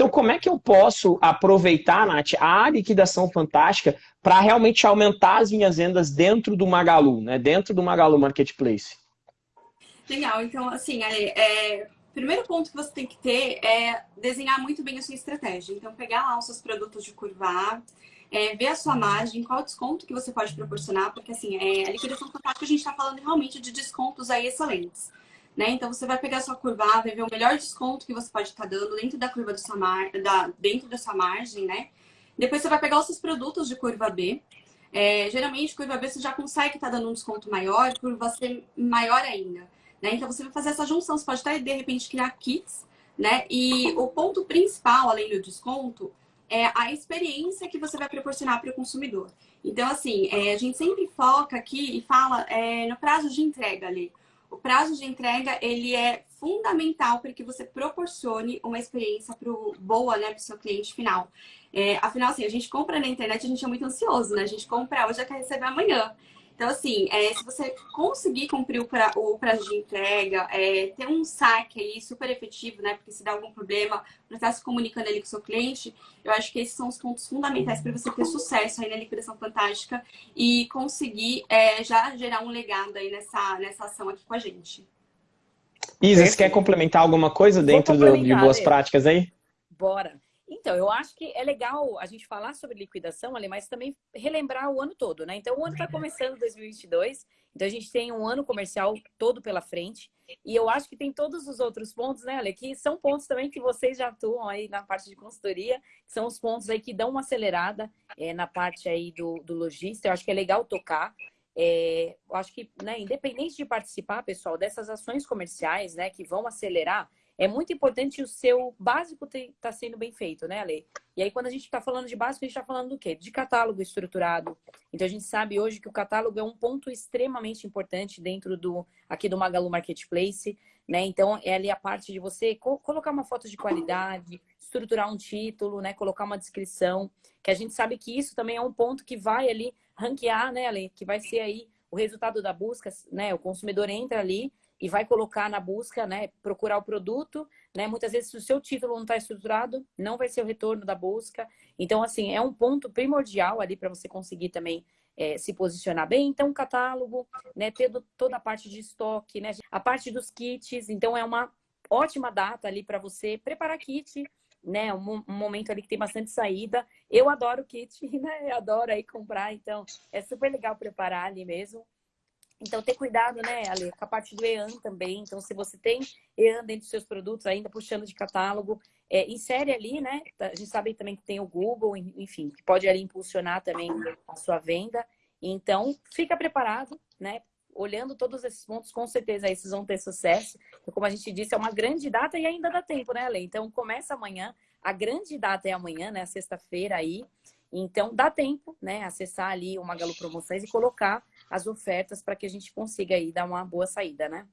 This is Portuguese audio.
Então, como é que eu posso aproveitar, Nath, a liquidação fantástica para realmente aumentar as minhas vendas dentro do Magalu, né? dentro do Magalu Marketplace? Legal, então, assim, é, primeiro ponto que você tem que ter é desenhar muito bem a sua estratégia. Então, pegar lá os seus produtos de curva A, é, ver a sua margem, qual desconto que você pode proporcionar, porque assim, é, a liquidação fantástica a gente está falando realmente de descontos aí excelentes. Né? Então você vai pegar sua curva vai ver o melhor desconto que você pode estar tá dando dentro da curva da sua, mar... da... dentro da sua margem, né? Depois você vai pegar os seus produtos de curva B. É, geralmente, curva B você já consegue estar tá dando um desconto maior, curva C maior ainda. Né? Então você vai fazer essa junção, você pode até de repente criar kits, né? E o ponto principal, além do desconto, é a experiência que você vai proporcionar para o consumidor. Então, assim, é, a gente sempre foca aqui e fala é, no prazo de entrega ali. O prazo de entrega, ele é fundamental para que você proporcione uma experiência pro, boa né, para o seu cliente final. É, afinal, assim, a gente compra na internet, a gente é muito ansioso, né? A gente compra hoje, já quer receber amanhã. Então, assim, é, se você conseguir cumprir o, pra, o prazo de entrega, é, ter um saque aí super efetivo, né? Porque se dá algum problema, para estar se comunicando ali com o seu cliente, eu acho que esses são os pontos fundamentais para você ter sucesso aí na liquidação fantástica e conseguir é, já gerar um legado aí nessa, nessa ação aqui com a gente. Isa, você quer complementar alguma coisa dentro de boas práticas aí? Bora. Então, eu acho que é legal a gente falar sobre liquidação, ali, mas também relembrar o ano todo, né? Então, o ano está começando 2022, então a gente tem um ano comercial todo pela frente. E eu acho que tem todos os outros pontos, né, Ale, que são pontos também que vocês já atuam aí na parte de consultoria, que são os pontos aí que dão uma acelerada é, na parte aí do, do lojista. Eu acho que é legal tocar. É, eu acho que, né, independente de participar, pessoal, dessas ações comerciais, né, que vão acelerar, é muito importante o seu básico estar tá sendo bem feito, né, Ale? E aí, quando a gente está falando de básico, a gente está falando do quê? De catálogo estruturado. Então, a gente sabe hoje que o catálogo é um ponto extremamente importante dentro do aqui do Magalu Marketplace, né? Então, é ali a parte de você co colocar uma foto de qualidade, estruturar um título, né? Colocar uma descrição, que a gente sabe que isso também é um ponto que vai ali ranquear, né, Ale? Que vai ser aí o resultado da busca, né? O consumidor entra ali e vai colocar na busca, né, procurar o produto, né? Muitas vezes, se o seu título não está estruturado, não vai ser o retorno da busca. Então, assim, é um ponto primordial ali para você conseguir também é, se posicionar bem. Então, catálogo, né, ter toda a parte de estoque, né, a parte dos kits. Então, é uma ótima data ali para você preparar kit, né, um, um, momento ali que tem bastante saída. Eu adoro kit, né, eu adoro aí comprar, então é super legal preparar ali mesmo. Então, ter cuidado, né, Ale, com a parte do EAN também. Então, se você tem EAN dentro dos seus produtos, ainda puxando de catálogo, é, insere ali, né? A gente sabe também que tem o Google, enfim, que pode ali impulsionar também a sua venda. Então, fica preparado, né? Olhando todos esses pontos, com certeza aí vocês vão ter sucesso. Como a gente disse, é uma grande data e ainda dá tempo, né, Ale? Então, começa amanhã. A grande data é amanhã, né? Sexta-feira aí. Então, dá tempo, né? Acessar ali o Magalu Promoções e colocar as ofertas para que a gente consiga aí dar uma boa saída, né?